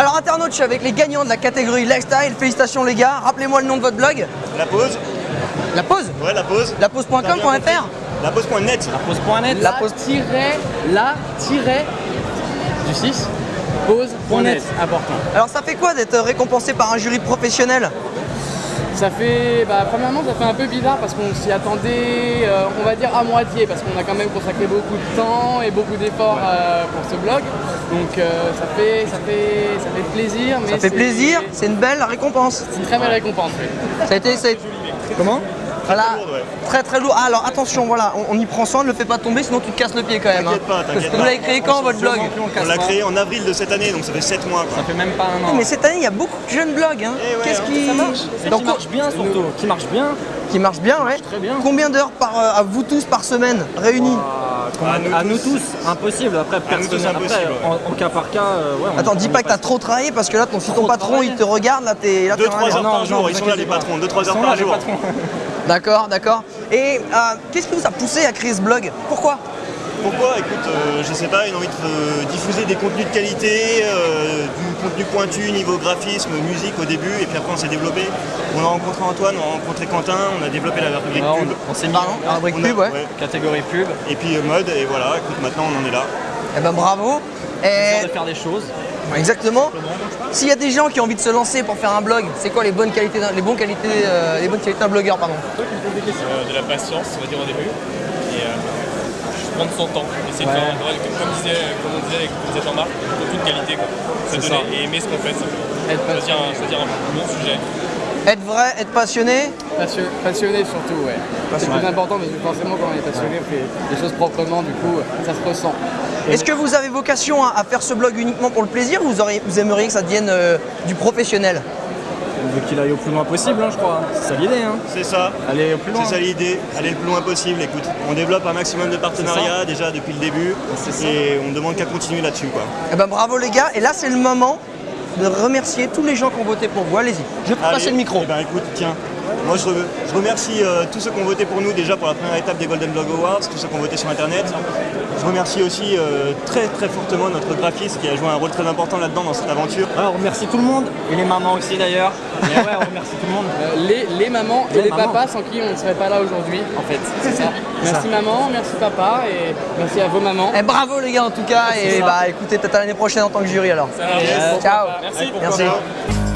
Alors internaute, je suis avec les gagnants de la catégorie lifestyle. Félicitations les gars. Rappelez-moi le nom de votre blog. La pause La pause Ouais, la pause. Lapause.com.fr La pause.net. La pause.net. La pause- tiret, la tiret du 6. Pause.net. Important. Alors ça fait quoi d'être récompensé par un jury professionnel? Ça fait, bah, premièrement, ça fait un peu bizarre parce qu'on s'y attendait, euh, on va dire à moitié, parce qu'on a quand même consacré beaucoup de temps et beaucoup d'efforts euh, pour ce blog. Donc euh, ça fait, ça fait plaisir. Mais Ça fait c'est- plaisir, c'est une belle récompense. C'est une très belle récompense. oui. Ça a été... ça a été- Comment voilà. lourde, ouais. Très très lourd. Ah, alors attention, voilà, on, on y prend soin, ne le fais pas tomber, sinon tu te casses le pied quand même. T'inquiète hein. pas, t'inquiète Vous pas. l'avez créé quand votre blog On l'a créé en avril de cette année, donc ça fait 7 mois. Quoi. Ça fait même pas un an. Mais cette année, il y a beaucoup de jeunes blogs. Hein. Eh ouais, Qu'est-ce hein. qui ça marche. Et Donc, qui marche bien surtout. Qui marche bien. qui marche bien, ouais. très bien. Combien d'heures par euh, à vous tous par semaine réunis À nous à nous tous. tous, impossible. Après, personnel, impossible, après, en, en cas par cas, euh, ouais. on- Attends, dis on pas que t'as trop travaillé parce que là, ton, si ton patron il te regarde, là t'es là, t'es 2-3 en alerte. heures par jour, ils sont là les patrons, 2-3 Ils heures par jour. D'accord, d'accord. Et euh, qu'est-ce qui vous a poussé à créer ce blog? Pourquoi? Pourquoi Écoute, euh, je sais pas, une envie de euh, diffuser des contenus de qualité, euh, du contenu pointu niveau graphisme, musique au début, et puis après on s'est développé. On a rencontré Antoine, on a rencontré Quentin, on a développé la rubrique Ouais, pub. on, s'est mis Pardon La rubrique pub, ouais. ouais. catégorie pub, Et puis euh, mode, et voilà, écoute, maintenant on en est là. Eh ben bravo. Et de faire des choses. exactement. S'il y a des gens qui ont envie de se lancer pour faire un blog, c'est quoi les bonnes qualités d'un, les bonnes qualités, euh, les bonnes qualités d'un blogueur, pardon? Euh, de la patience, on va dire au début, et euh, prendre son temps, essayer de faire, ouais, comme, comme disait, comme on disait, comme disait Jean-Marc, de qualité, quoi. Se donner ça. et aimer ce qu'on fait, choisir, un, choisir un bon sujet. Être vrai, être passionné. Passion- passionné surtout, ouais. C'est le plus important parce que forcément quand on est passionné, on fait les choses proprement, du coup ça se ressent. Est-ce que vous avez vocation à, à faire ce blog uniquement pour le plaisir ou vous, auriez- vous aimeriez que ça devienne euh, du professionnel? On veut qu'il aille au plus loin possible, hein, je crois. C'est ça l'idée. Hein. C'est ça. Aller au plus loin. C'est ça l'idée, aller le plus loin possible. Écoute, on développe un maximum de partenariats déjà depuis le début et on demande qu'à continuer là-dessus. quoi. Eh ben bravo les gars. Et là c'est le moment de remercier tous les gens qui ont voté pour vous. Allez-y. Je passer Allez, le micro. eh ben, écoute, tiens, moi je, re- je remercie euh, tous ceux qui ont voté pour nous déjà pour la première étape des Golden Blog Awards, tous ceux qui ont voté sur internet. Je remercie aussi euh, très très fortement notre graphiste qui a joué un rôle très important là-dedans dans cette aventure. Ouais, on remercie tout le monde. Et les mamans aussi d'ailleurs. Mais ouais, on remercie tout le monde. Euh, les, les mamans et Les les, mamans. papas sans qui on ne serait pas là aujourd'hui, en fait. C'est ça. Merci maman, merci papa et merci à vos mamans. Eh, bravo les gars en tout cas. Et bah écoutez peut-être à l'année prochaine en tant que jury alors. Ça. Ciao. Merci. Merci. Ciao.